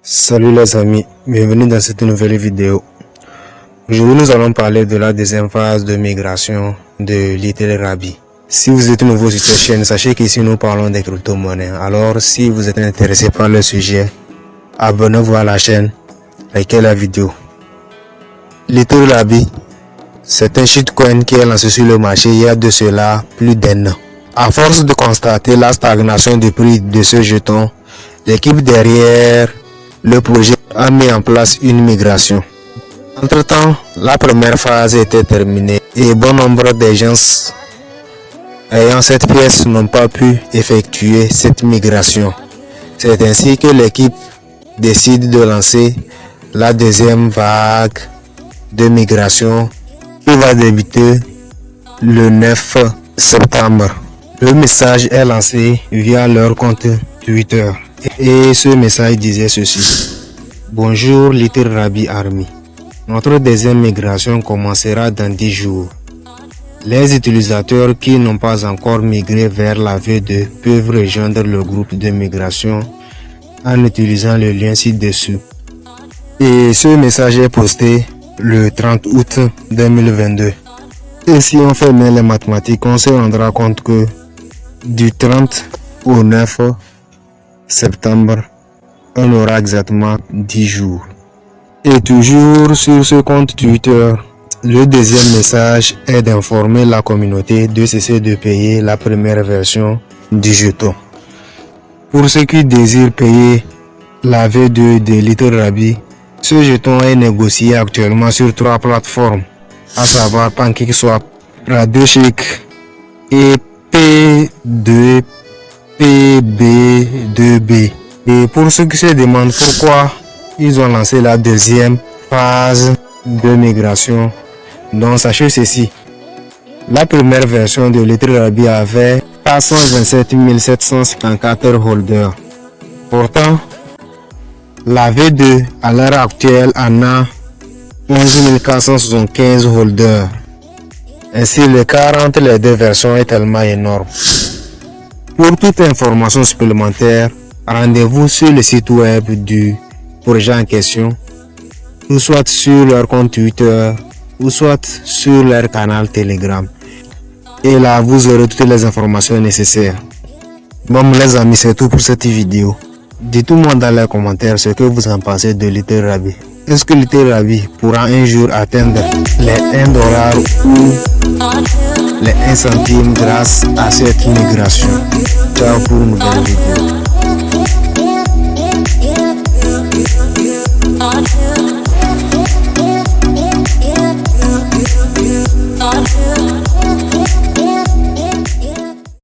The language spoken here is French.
Salut les amis, bienvenue dans cette nouvelle vidéo. Aujourd'hui nous allons parler de la deuxième phase de migration de Little Rabi. Si vous êtes nouveau sur cette chaîne, sachez qu'ici nous parlons des crypto-monnaies. Alors si vous êtes intéressé par le sujet, abonnez-vous à la chaîne, likez la vidéo. Little Rabi, c'est un shitcoin qui est lancé sur le marché il y a de cela plus d'un an. À force de constater la stagnation du prix de ce jeton, l'équipe derrière le projet a mis en place une migration. Entre-temps, la première phase était terminée et bon nombre de gens ayant cette pièce n'ont pas pu effectuer cette migration. C'est ainsi que l'équipe décide de lancer la deuxième vague de migration qui va débuter le 9 septembre. Le message est lancé via leur compte Twitter. Et ce message disait ceci. Bonjour Little Rabbi Army. Notre deuxième migration commencera dans 10 jours. Les utilisateurs qui n'ont pas encore migré vers la V2 peuvent rejoindre le groupe de migration en utilisant le lien ci-dessous. Et ce message est posté le 30 août 2022. Et si on fait bien les mathématiques, on se rendra compte que du 30 au 9 septembre, on aura exactement 10 jours. Et toujours sur ce compte Twitter, le deuxième message est d'informer la communauté de cesser de payer la première version du jeton. Pour ceux qui désirent payer la V2 de Little Rabi, ce jeton est négocié actuellement sur trois plateformes, à savoir PancakeSwap, RadoShake et P2 PB2B. Et pour ceux qui se demandent pourquoi ils ont lancé la deuxième phase de migration, donc sachez ceci. La première version de Rabi avait 427 754 holders. Pourtant, la V2 à l'heure actuelle en a 11 475 holders. Ainsi, l'écart entre les deux versions est tellement énorme. Pour toute information supplémentaire, rendez-vous sur le site web du projet en question, ou soit sur leur compte Twitter, ou soit sur leur canal Telegram. Et là, vous aurez toutes les informations nécessaires. Bon les amis, c'est tout pour cette vidéo. Dites-moi dans les commentaires ce que vous en pensez de Little. Est-ce que Little pourra un jour atteindre les 1 dollar ou les 1 centime grâce à cette migration. Ciao pour une nouvelle vidéo.